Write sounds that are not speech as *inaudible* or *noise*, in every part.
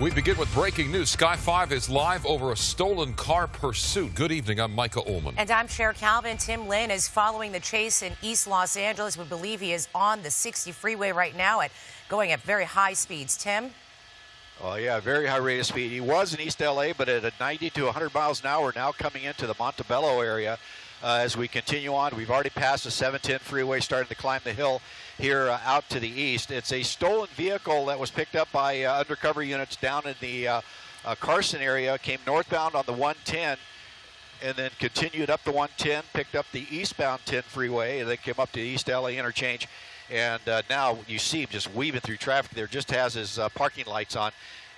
We begin with breaking news. Sky 5 is live over a stolen car pursuit. Good evening. I'm Micah Ohlman. And I'm Cher Calvin. Tim Lynn is following the chase in East Los Angeles. We believe he is on the 60 freeway right now at going at very high speeds. Tim? Oh, yeah, very high rate of speed. He was in East LA, but at a 90 to 100 miles an hour, now coming into the Montebello area. Uh, as we continue on, we've already passed the 710 freeway, starting to climb the hill here uh, out to the east. It's a stolen vehicle that was picked up by uh, undercover units down in the uh, uh, Carson area, came northbound on the 110 and then continued up the 110, picked up the eastbound 10 freeway, and then came up to the East LA interchange. And uh, now you see him just weaving through traffic there, just has his uh, parking lights on.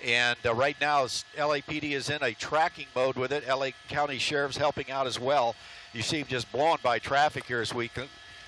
And right now, LAPD is in a tracking mode with it. LA County Sheriff's helping out as well. You see him just blowing by traffic here as we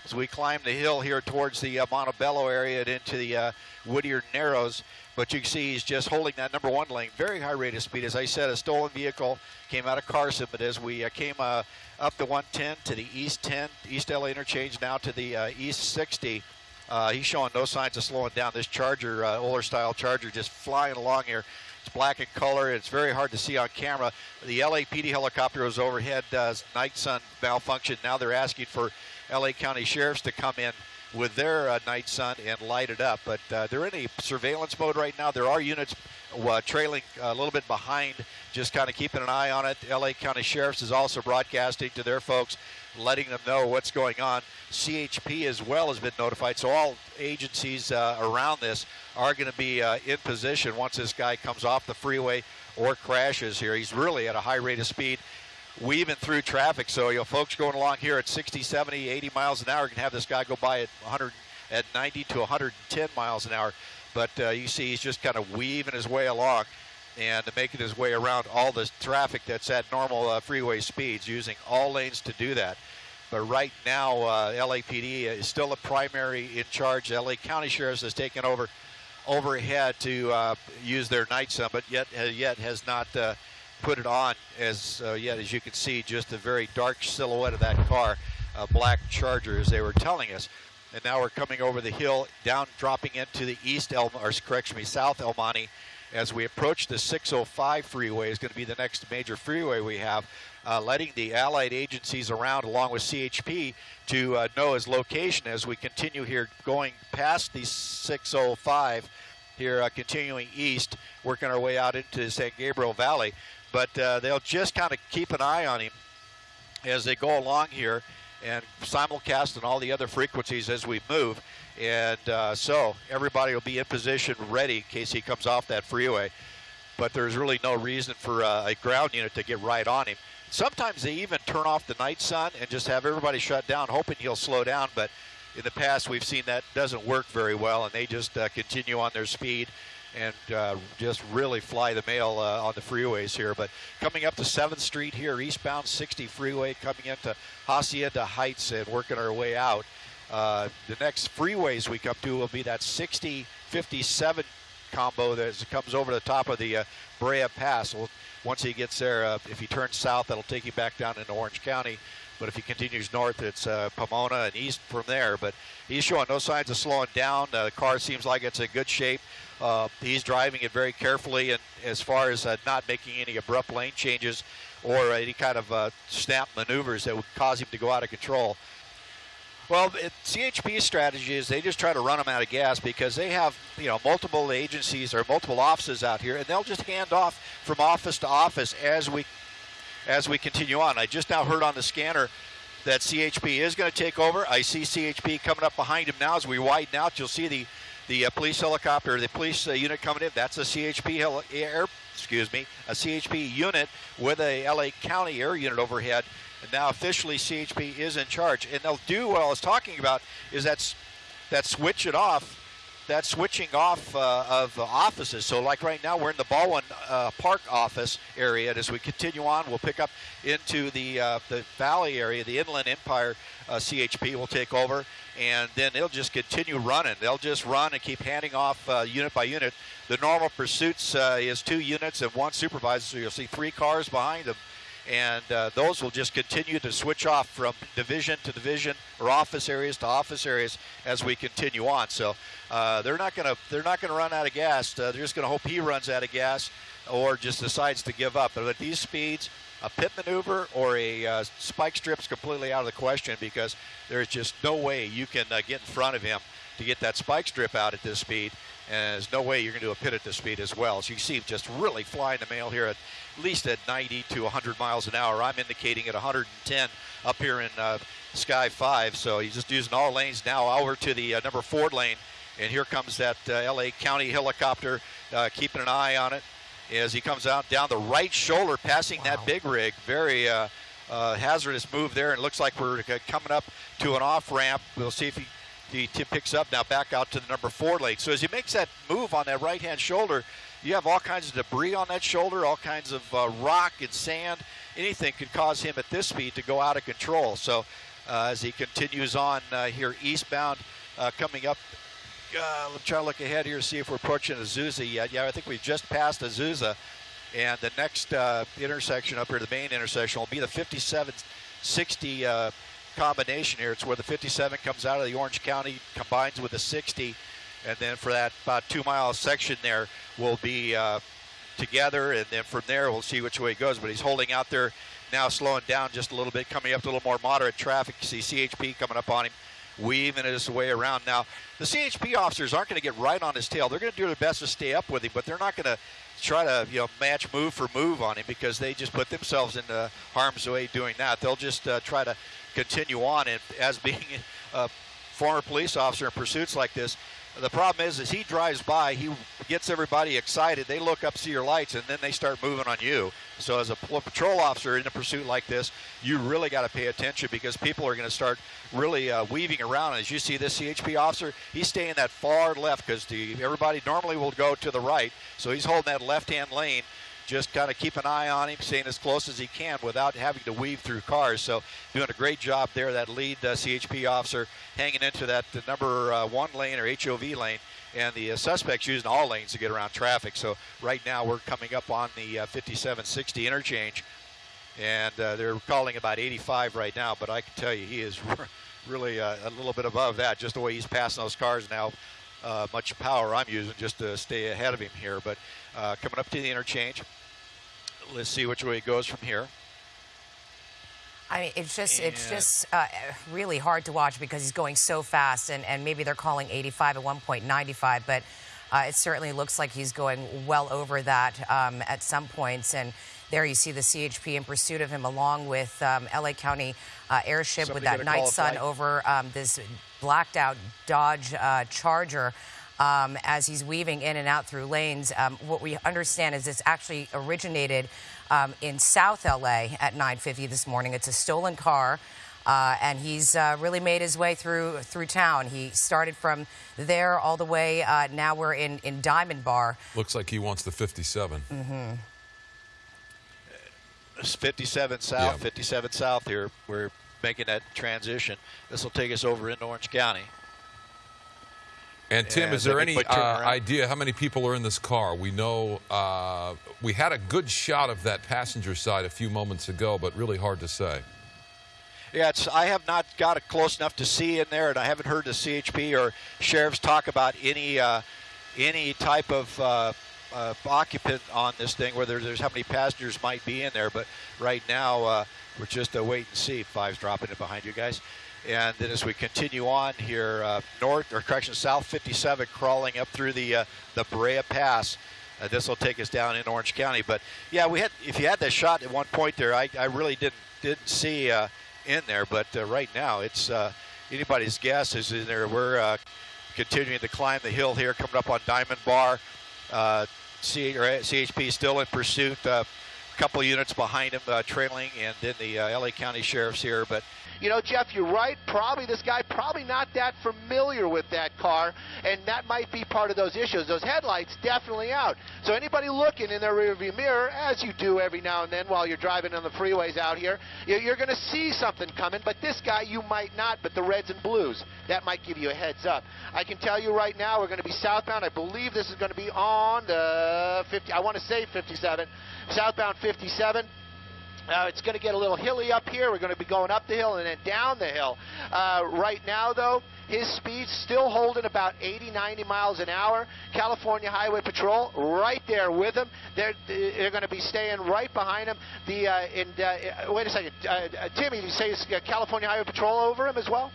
as we climb the hill here towards the uh, Montebello area and into the uh, Whittier Narrows. But you can see he's just holding that number one lane, very high rate of speed. As I said, a stolen vehicle came out of Carson, but as we uh, came uh, up the 110 to the east 10, East LA interchange, now to the uh, east 60, uh, he's showing no signs of slowing down. This Charger, uh, style Charger, just flying along here. It's black in color. It's very hard to see on camera. The LAPD helicopter was overhead. Uh, night sun malfunction. Now they're asking for LA County sheriffs to come in with their uh, night sun and light it up. But uh, they're in a surveillance mode right now. There are units uh, trailing a little bit behind, just kind of keeping an eye on it. LA County Sheriff's is also broadcasting to their folks, letting them know what's going on. CHP as well has been notified, so all agencies uh, around this are going to be uh, in position once this guy comes off the freeway or crashes here. He's really at a high rate of speed weaving through traffic. So, you know, folks going along here at 60, 70, 80 miles an hour can have this guy go by at 100, at 90 to 110 miles an hour. But uh, you see, he's just kind of weaving his way along and making his way around all the traffic that's at normal uh, freeway speeds, using all lanes to do that. But right now, uh, LAPD is still a primary in charge. LA County Sheriff's has taken over overhead to uh, use their night sun, but yet uh, yet has not uh, put it on as uh, yet as you can see just a very dark silhouette of that car a black charger as they were telling us. And now we're coming over the hill down dropping into the east El or correction me south El Monte as we approach the 605 freeway is going to be the next major freeway we have uh, letting the allied agencies around along with CHP to uh, know his location as we continue here going past the 605 here uh, continuing east working our way out into San Gabriel Valley but uh, they'll just kind of keep an eye on him as they go along here and simulcast on all the other frequencies as we move. And uh, so everybody will be in position ready in case he comes off that freeway. But there's really no reason for uh, a ground unit to get right on him. Sometimes they even turn off the night sun and just have everybody shut down, hoping he'll slow down. But in the past, we've seen that doesn't work very well, and they just uh, continue on their speed and uh, just really fly the mail uh, on the freeways here. But coming up to 7th Street here, eastbound 60 freeway, coming into Hacienda Heights and working our way out. Uh, the next freeways we come to will be that 60 57 combo that comes over the top of the uh, Brea Pass. Well, once he gets there, uh, if he turns south, that'll take you back down into Orange County. But if he continues north, it's uh, Pomona and east from there. But he's showing no signs of slowing down. Uh, the car seems like it's in good shape. Uh, he's driving it very carefully, and as far as uh, not making any abrupt lane changes or any kind of uh, snap maneuvers that would cause him to go out of control. Well, it, CHP's strategy is they just try to run them out of gas because they have, you know, multiple agencies or multiple offices out here, and they'll just hand off from office to office as we as we continue on. I just now heard on the scanner that CHP is going to take over. I see CHP coming up behind him now as we widen out. You'll see the the uh, police helicopter, the police uh, unit coming in. That's a CHP heli- air, excuse me, a CHP unit with a LA County air unit overhead. And now officially CHP is in charge. And they'll do what I was talking about is that's that switch it off that switching off uh, of offices. So, like right now, we're in the Baldwin uh, Park office area. And as we continue on, we'll pick up into the uh, the Valley area. The Inland Empire uh, CHP will take over, and then they'll just continue running. They'll just run and keep handing off uh, unit by unit. The normal pursuits uh, is two units and one supervisor. So you'll see three cars behind them and uh, those will just continue to switch off from division to division or office areas to office areas as we continue on. So uh, they're not going to they're not going to run out of gas. Uh, they're just going to hope he runs out of gas or just decides to give up. But at these speeds, a pit maneuver or a uh, spike strip is completely out of the question because there's just no way you can uh, get in front of him to get that spike strip out at this speed. And there's no way you're going to do a pit at this speed as well. So you see him just really flying the mail here at least at 90 to 100 miles an hour. I'm indicating at 110 up here in uh, Sky 5. So he's just using all lanes now over to the uh, number four lane. And here comes that uh, LA County helicopter, uh, keeping an eye on it as he comes out down the right shoulder, passing wow. that big rig. Very uh, uh, hazardous move there, and it looks like we're coming up to an off ramp. We'll see if he, he picks up now back out to the number four lane. So as he makes that move on that right hand shoulder, you have all kinds of debris on that shoulder, all kinds of uh, rock and sand. Anything could cause him at this speed to go out of control. So uh, as he continues on uh, here eastbound, uh, coming up uh, let's try to look ahead here, see if we're approaching Azusa yet. Yeah, I think we've just passed Azusa. And the next uh, intersection up here, the main intersection, will be the 5760 uh, combination here. It's where the 57 comes out of the Orange County, combines with the 60. And then for that about two mile section there, we'll be uh, together. And then from there, we'll see which way it goes. But he's holding out there now, slowing down just a little bit, coming up to a little more moderate traffic. You see CHP coming up on him weaving his way around. Now, the CHP officers aren't going to get right on his tail. They're going to do their best to stay up with him, but they're not going to try to you know match move for move on him because they just put themselves into harm's way doing that. They'll just uh, try to continue on. And as being a former police officer in pursuits like this, the problem is, as he drives by, he gets everybody excited. They look up, see your lights, and then they start moving on you. So, as a patrol officer in a pursuit like this, you really got to pay attention because people are going to start really uh, weaving around. As you see this CHP officer, he's staying that far left because everybody normally will go to the right. So he's holding that left-hand lane just kind of keep an eye on him, staying as close as he can without having to weave through cars. So doing a great job there, that lead uh, CHP officer hanging into that number uh, one lane or HOV lane. And the uh, suspects using all lanes to get around traffic. So right now we're coming up on the uh, 5760 interchange. And uh, they're calling about 85 right now, but I can tell you he is *laughs* really uh, a little bit above that, just the way he's passing those cars now. Uh, much power I'm using just to stay ahead of him here. But uh, coming up to the interchange, let's see which way it goes from here. I mean, it's just and it's just uh, really hard to watch because he's going so fast, and, and maybe they're calling 85 at one point 95, but uh, it certainly looks like he's going well over that um, at some points. And there you see the CHP in pursuit of him, along with um, LA County uh, airship Somebody with that night sun over um, this blacked out Dodge uh, Charger. Um, as he's weaving in and out through lanes. Um, what we understand is this actually originated um, in South LA at 9:50 this morning. It's a stolen car. Uh, and he's uh, really made his way through through town. He started from there all the way. Uh, now we're in in Diamond Bar. Looks like he wants the 57. Mm-hmm. 57 south, yeah. 57 south here. We're making that transition. This will take us over into Orange County. And Tim, is there any uh, idea how many people are in this car? We know uh, we had a good shot of that passenger side a few moments ago, but really hard to say. Yeah, I have not got it close enough to see in there, and I haven't heard the CHP or sheriffs talk about any uh, any type of uh, uh, occupant on this thing, whether there's how many passengers might be in there. But right now, uh, we're just a wait and see. Five's dropping it behind you guys. And then as we continue on here, uh, north or correction, south 57, crawling up through the uh, the Brea Pass. Uh, this will take us down in Orange County. But yeah, we had if you had that shot at one point there, I, I really didn't didn't see uh, in there. But uh, right now, it's uh, anybody's guess is in there. We're continuing to climb the hill here, coming up on Diamond Bar. C- CHP still in pursuit. Couple units behind him, uh, trailing, and then the uh, LA County sheriffs here, but you know, Jeff, you're right. Probably this guy probably not that familiar with that car, and that might be part of those issues. Those headlights definitely out. So anybody looking in their rearview mirror, as you do every now and then while you're driving on the freeways out here, you're going to see something coming. But this guy, you might not. But the reds and blues, that might give you a heads up. I can tell you right now, we're going to be southbound. I believe this is going to be on the 50. I want to say 57, southbound 57 Uh, it's going to get a little hilly up here. We're going to be going up the hill and then down the hill. Uh, right now, though, his speed's still holding about 80, 90 miles an hour. California Highway Patrol right there with him. They're they're going to be staying right behind him. The uh, and uh, wait a second, uh, uh, Timmy, you say California Highway Patrol over him as well?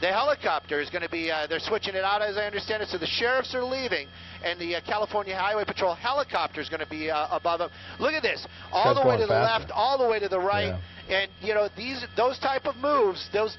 The helicopter is going to be, uh, they're switching it out as I understand it. So the sheriffs are leaving, and the uh, California Highway Patrol helicopter is going to be uh, above them. Look at this, all That's the way to the faster. left, all the way to the right. Yeah. And you know these those type of moves, those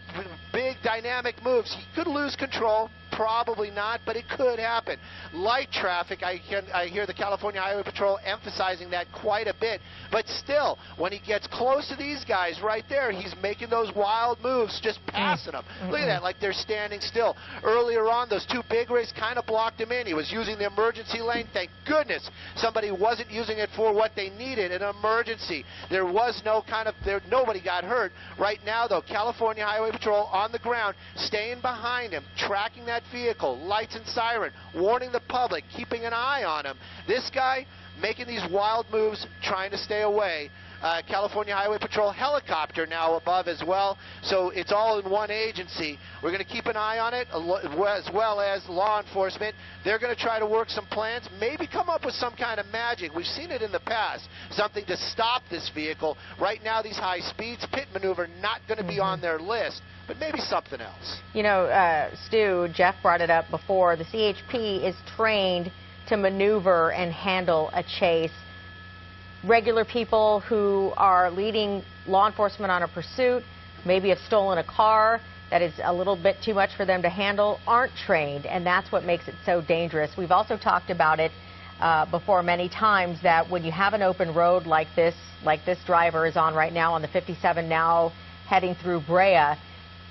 big dynamic moves, he could lose control. Probably not, but it could happen. Light traffic, I hear, I hear the California Highway Patrol emphasizing that quite a bit. But still, when he gets close to these guys right there, he's making those wild moves, just mm. passing them. Look at that, like they're standing still. Earlier on, those two big rigs kind of blocked him in. He was using the emergency lane. Thank goodness somebody wasn't using it for what they needed, an emergency. There was no kind of, there, nobody got hurt. Right now, though, California Highway Patrol on the ground, staying behind him, tracking that vehicle, lights and siren, warning the public, keeping an eye on him. This guy making these wild moves, trying to stay away. Uh, California Highway Patrol helicopter now above as well. So it's all in one agency. We're going to keep an eye on it as well as law enforcement. They're going to try to work some plans, maybe come up with some kind of magic. We've seen it in the past, something to stop this vehicle. Right now, these high speeds, pit maneuver, not going to be on their list but maybe something else. You know, uh, Stu, Jeff brought it up before. The CHP is trained to maneuver and handle a chase. Regular people who are leading law enforcement on a pursuit, maybe have stolen a car that is a little bit too much for them to handle, aren't trained, and that's what makes it so dangerous. We've also talked about it uh, before many times that when you have an open road like this, like this driver is on right now on the 57 now heading through Brea,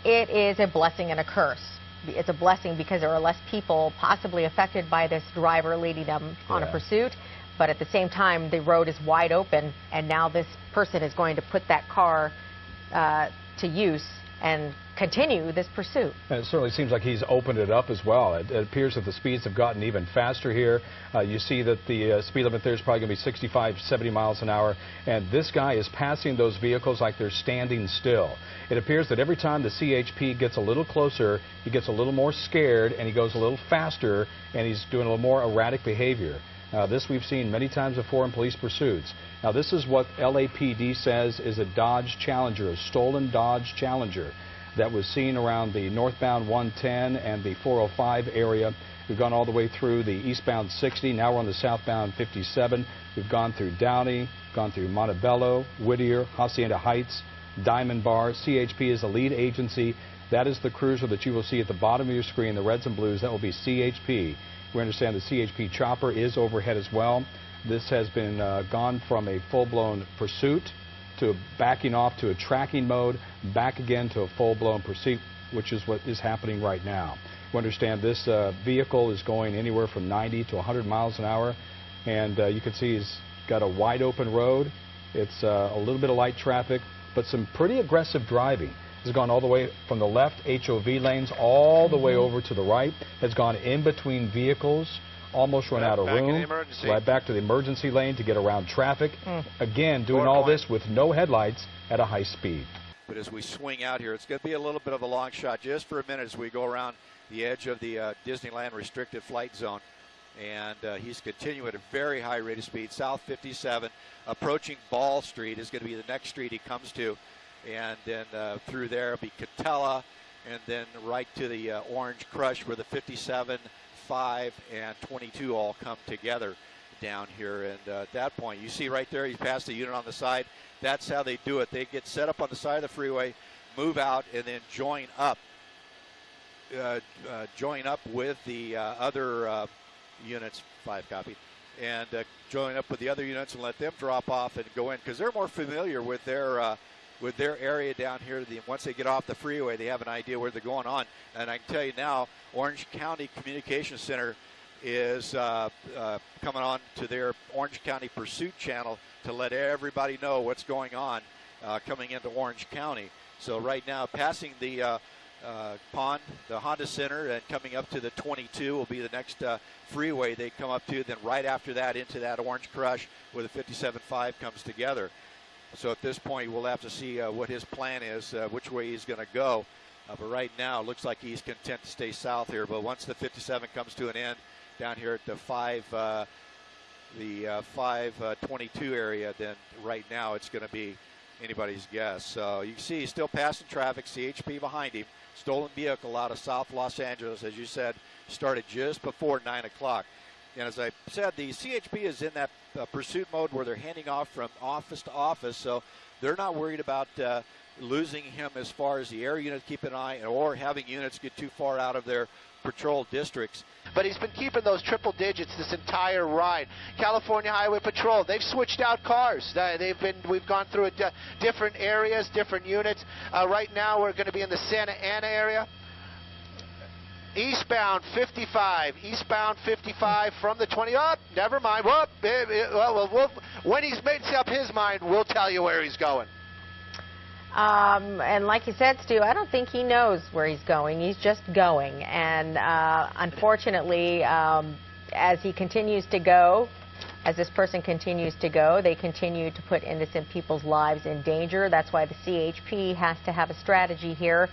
it is a blessing and a curse. It's a blessing because there are less people possibly affected by this driver leading them on Yeah. a pursuit. But at the same time, the road is wide open, and now this person is going to put that car uh, to use and continue this pursuit. And it certainly seems like he's opened it up as well. It, it appears that the speeds have gotten even faster here. Uh, you see that the uh, speed limit there is probably going to be 65, 70 miles an hour. And this guy is passing those vehicles like they're standing still. It appears that every time the CHP gets a little closer, he gets a little more scared and he goes a little faster and he's doing a little more erratic behavior. This we've seen many times before in police pursuits. Now, this is what LAPD says is a Dodge Challenger, a stolen Dodge Challenger that was seen around the northbound 110 and the 405 area. We've gone all the way through the eastbound 60. Now we're on the southbound 57. We've gone through Downey, gone through Montebello, Whittier, Hacienda Heights, Diamond Bar. CHP is the lead agency. That is the cruiser that you will see at the bottom of your screen, the reds and blues. That will be CHP. We understand the CHP chopper is overhead as well. This has been uh, gone from a full-blown pursuit to backing off to a tracking mode, back again to a full-blown pursuit, which is what is happening right now. We understand this uh, vehicle is going anywhere from 90 to 100 miles an hour, and uh, you can see he's got a wide open road. It's uh, a little bit of light traffic, but some pretty aggressive driving. Has gone all the way from the left HOV lanes all the way over to the right. Has gone in between vehicles, almost run Right out of back in the room. emergency. Right back to the emergency lane to get around traffic. Again, doing Four all points. this with no headlights at a high speed. But as we swing out here, it's going to be a little bit of a long shot just for a minute as we go around the edge of the uh, Disneyland restricted flight zone. And uh, he's continuing at a very high rate of speed. South 57, approaching Ball Street is going to be the next street he comes to. And then uh, through there will be Katella, and then right to the uh, Orange Crush where the 57, 5, and 22 all come together down here. And uh, at that point, you see right there, he's passed the unit on the side. That's how they do it. They get set up on the side of the freeway, move out, and then join up. Uh, uh, join up with the uh, other units, five copy, and join up with the other units and let them drop off and go in because they're more familiar with their with their area down here. The, once they get off the freeway, they have an idea where they're going on. And I can tell you now, Orange County Communications Center is uh, uh, coming on to their Orange County Pursuit channel to let everybody know what's going on uh, coming into Orange County. So right now, passing the uh, uh, pond, the Honda Center, and coming up to the 22 will be the next uh, freeway they come up to. Then right after that, into that Orange Crush, where the 57.5 comes together. So at this point, we'll have to see uh, what his plan is, uh, which way he's going to go. Uh, but right now, it looks like he's content to stay south here. But once the 57 comes to an end down here at the five, uh, the uh, 522 area, then right now it's going to be anybody's guess. So you see he's still passing traffic. CHP behind him. Stolen vehicle out of South Los Angeles, as you said, started just before 9 o'clock. And as I said, the CHP is in that uh, pursuit mode where they're handing off from office to office, so they're not worried about uh, losing him as far as the air unit keep an eye or having units get too far out of their patrol districts. But he's been keeping those triple digits this entire ride. California Highway Patrol, they've switched out cars. They've been, we've gone through different areas, different units. Uh, right now, we're going to be in the Santa Ana area. Eastbound 55, eastbound 55 from the 20 up. Oh, never mind. Whoop. Well, well, when he's made up his mind, we'll tell you where he's going. Um, and like you said, Stu, I don't think he knows where he's going. He's just going. And uh, unfortunately, um, as he continues to go, as this person continues to go, they continue to put innocent people's lives in danger. That's why the CHP has to have a strategy here.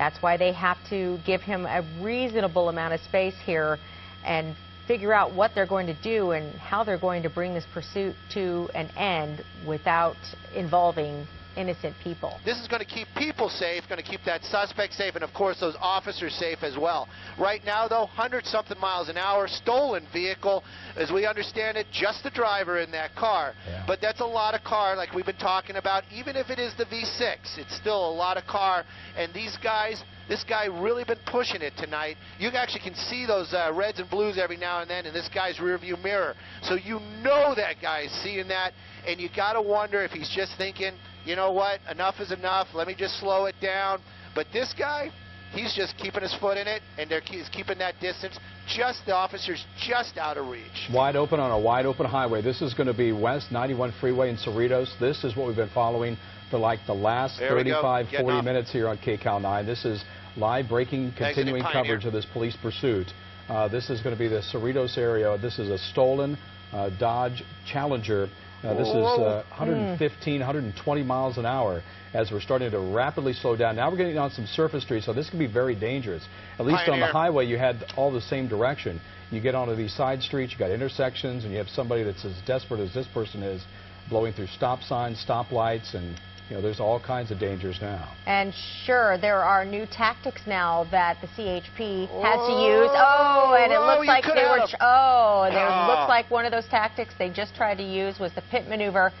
That's why they have to give him a reasonable amount of space here and figure out what they're going to do and how they're going to bring this pursuit to an end without involving innocent people. This is going to keep people safe, going to keep that suspect safe, and of course those officers safe as well. Right now, though, 100 something miles an hour, stolen vehicle, as we understand it, just the driver in that car. Yeah. But that's a lot of car, like we've been talking about. Even if it is the V6, it's still a lot of car, and these guys. This guy really been pushing it tonight. You actually can see those uh, reds and blues every now and then in this guy's rearview mirror. So you know that guy is seeing that, and you got to wonder if he's just thinking, you know what, enough is enough, let me just slow it down. But this guy, he's just keeping his foot in it, and they're he's keeping that distance. Just the officers just out of reach. Wide open on a wide open highway. This is going to be West 91 Freeway in Cerritos. This is what we've been following for like the last there 35, 40 off. minutes here on KCAL 9. This is live breaking, continuing coverage of this police pursuit. Uh, this is going to be the Cerritos area. This is a stolen uh, Dodge Challenger. Uh, this is uh, 115, mm. 120 miles an hour as we're starting to rapidly slow down. Now we're getting on some surface streets, so this can be very dangerous. At least Pioneer. on the highway, you had all the same direction. You get onto these side streets, you got intersections, and you have somebody that's as desperate as this person is, blowing through stop signs, stop lights, and you know, there's all kinds of dangers now. And sure, there are new tactics now that the CHP has to use. Oh, and it oh, looks like they were. Oh, there ah. looks like one of those tactics they just tried to use was the pit maneuver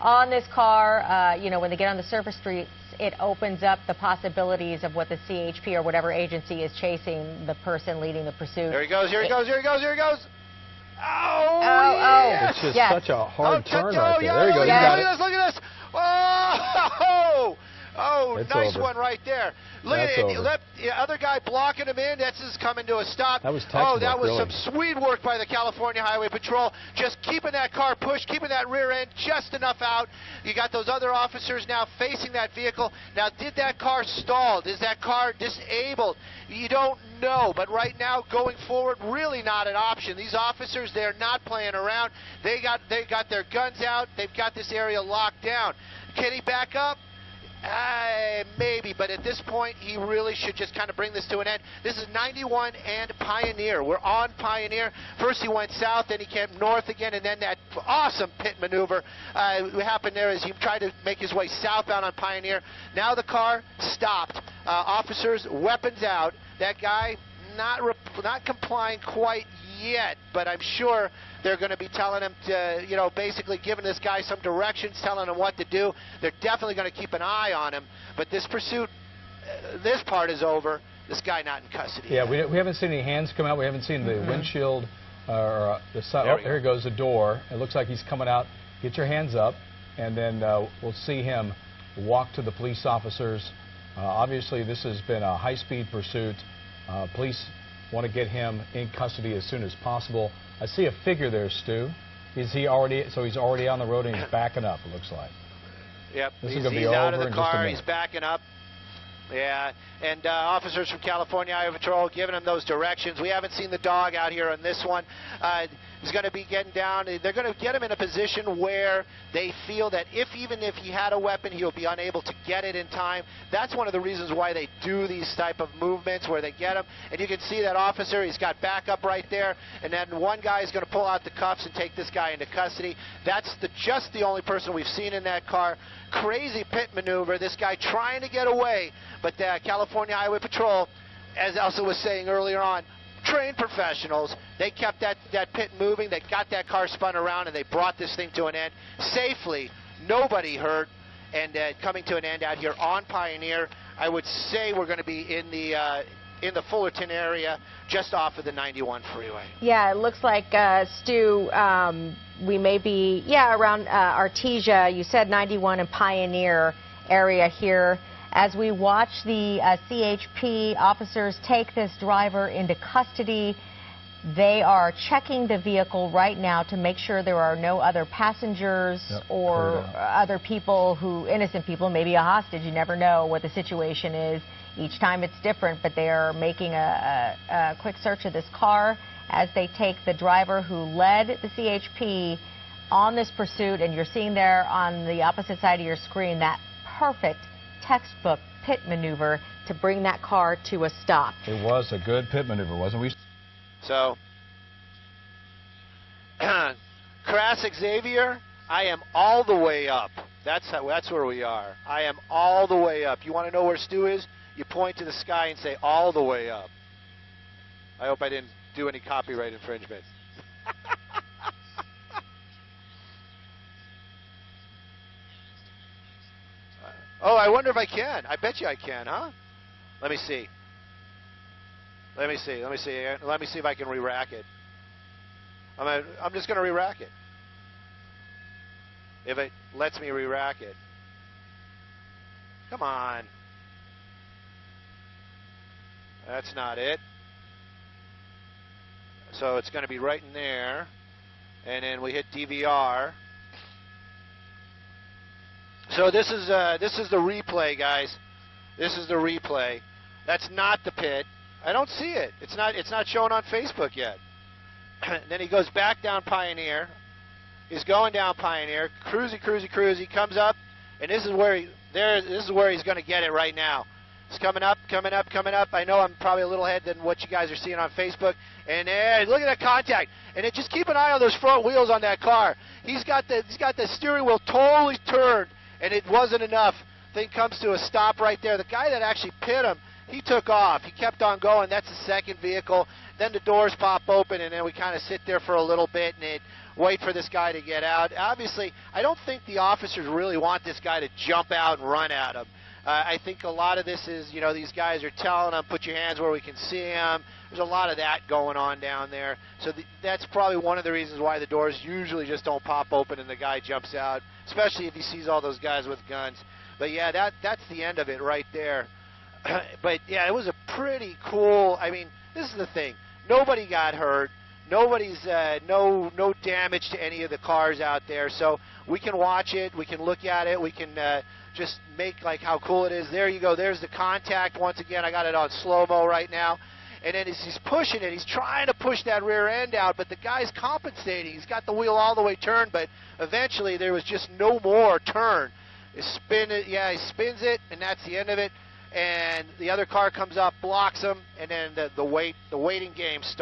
on this car. Uh, you know, when they get on the surface streets, it opens up the possibilities of what the CHP or whatever agency is chasing the person leading the pursuit. There he goes. Here he goes. Here he goes. Here he goes. Oh, oh, yes. It's just yes. such a hard oh, turn oh, right there. Yeah, there you go. Yeah, you look at this. Look at this. Oh, Oh, oh, it's nice over. one right there. Look That's at it. The other guy blocking him in. That's just coming to a stop. That was Oh, that was really. some sweet work by the California Highway Patrol. Just keeping that car pushed, keeping that rear end just enough out. You got those other officers now facing that vehicle. Now, did that car stall? Is that car disabled? You don't know. But right now, going forward, really not an option. These officers, they're not playing around. They got they got their guns out. They've got this area locked down. Can he back up? Uh, maybe, but at this point, he really should just kind of bring this to an end. This is 91 and Pioneer. We're on Pioneer. First he went south, then he came north again, and then that awesome pit maneuver uh, happened there as he tried to make his way southbound on Pioneer. Now the car stopped. Uh, officers, weapons out. That guy not not complying quite yet, but I'm sure they're going to be telling him to, you know, basically giving this guy some directions, telling him what to do. They're definitely going to keep an eye on him. But this pursuit, uh, this part is over. This guy not in custody. Yeah, we, we haven't seen any hands come out. We haven't seen the mm -hmm. windshield uh, or uh, the side. Oh, here goes the door. It looks like he's coming out. Get your hands up, and then uh, we'll see him walk to the police officers. Uh, obviously, this has been a high-speed pursuit. Uh, police want to get him in custody as soon as possible. I see a figure there, Stu. Is he already? So he's already on the road and he's *clears throat* backing up. It looks like. Yep. This he's, is going to be over out of the car. He's backing up. Yeah, and uh, officers from California Highway Patrol giving him those directions. We haven't seen the dog out here on this one. Uh, is going to be getting down. They're going to get him in a position where they feel that if even if he had a weapon, he'll be unable to get it in time. That's one of the reasons why they do these type of movements where they get him. And you can see that officer, he's got backup right there. And then one guy is going to pull out the cuffs and take this guy into custody. That's the, just the only person we've seen in that car. Crazy pit maneuver. This guy trying to get away, but the California Highway Patrol, as Elsa was saying earlier on, trained professionals. They kept that, that pit moving. They got that car spun around, and they brought this thing to an end safely. Nobody hurt, and uh, coming to an end out here on Pioneer. I would say we're going to be in the uh, in the Fullerton area, just off of the 91 freeway. Yeah, it looks like uh, Stu. Um, we may be yeah around uh, Artesia. You said 91 and Pioneer area here as we watch the uh, CHP officers take this driver into custody. They are checking the vehicle right now to make sure there are no other passengers yep, or other people who, innocent people, maybe a hostage. You never know what the situation is. Each time it's different, but they are making a, a, a quick search of this car as they take the driver who led the CHP on this pursuit. And you're seeing there on the opposite side of your screen that perfect textbook pit maneuver to bring that car to a stop. It was a good pit maneuver, wasn't we? So, *clears throat* Crassick Xavier, I am all the way up. That's how, that's where we are. I am all the way up. You want to know where Stu is? You point to the sky and say all the way up. I hope I didn't do any copyright infringements. *laughs* Oh, I wonder if I can. I bet you I can, huh? Let me see. Let me see. Let me see. Let me see if I can re-rack it. I'm, a, I'm just going to re-rack it. If it lets me re-rack it. Come on. That's not it. So it's going to be right in there. And then we hit DVR. So this is uh, this is the replay, guys. This is the replay. That's not the pit. I don't see it. It's not. It's not showing on Facebook yet. *clears throat* then he goes back down Pioneer. He's going down Pioneer. Cruisy, cruisy, cruisy. Comes up, and this is where he there. This is where he's going to get it right now. It's coming up, coming up, coming up. I know I'm probably a little ahead than what you guys are seeing on Facebook. And look at that contact. And then just keep an eye on those front wheels on that car. He's got the he's got the steering wheel totally turned and it wasn't enough. Thing comes to a stop right there. The guy that actually pit him, he took off. He kept on going. That's the second vehicle. Then the doors pop open, and then we kind of sit there for a little bit and it, wait for this guy to get out. Obviously, I don't think the officers really want this guy to jump out and run at him. Uh, I think a lot of this is, you know, these guys are telling them, put your hands where we can see them. There's a lot of that going on down there. So the, that's probably one of the reasons why the doors usually just don't pop open and the guy jumps out, especially if he sees all those guys with guns. But yeah, that that's the end of it right there. *clears throat* but yeah, it was a pretty cool. I mean, this is the thing. Nobody got hurt. Nobody's uh, no no damage to any of the cars out there. So we can watch it. We can look at it. We can. Uh, just make like how cool it is. There you go. There's the contact once again. I got it on slow mo right now. And then as he's pushing it, he's trying to push that rear end out, but the guy's compensating. He's got the wheel all the way turned, but eventually there was just no more turn. He spin it, yeah, he spins it, and that's the end of it. And the other car comes up, blocks him, and then the, the wait, the waiting game starts.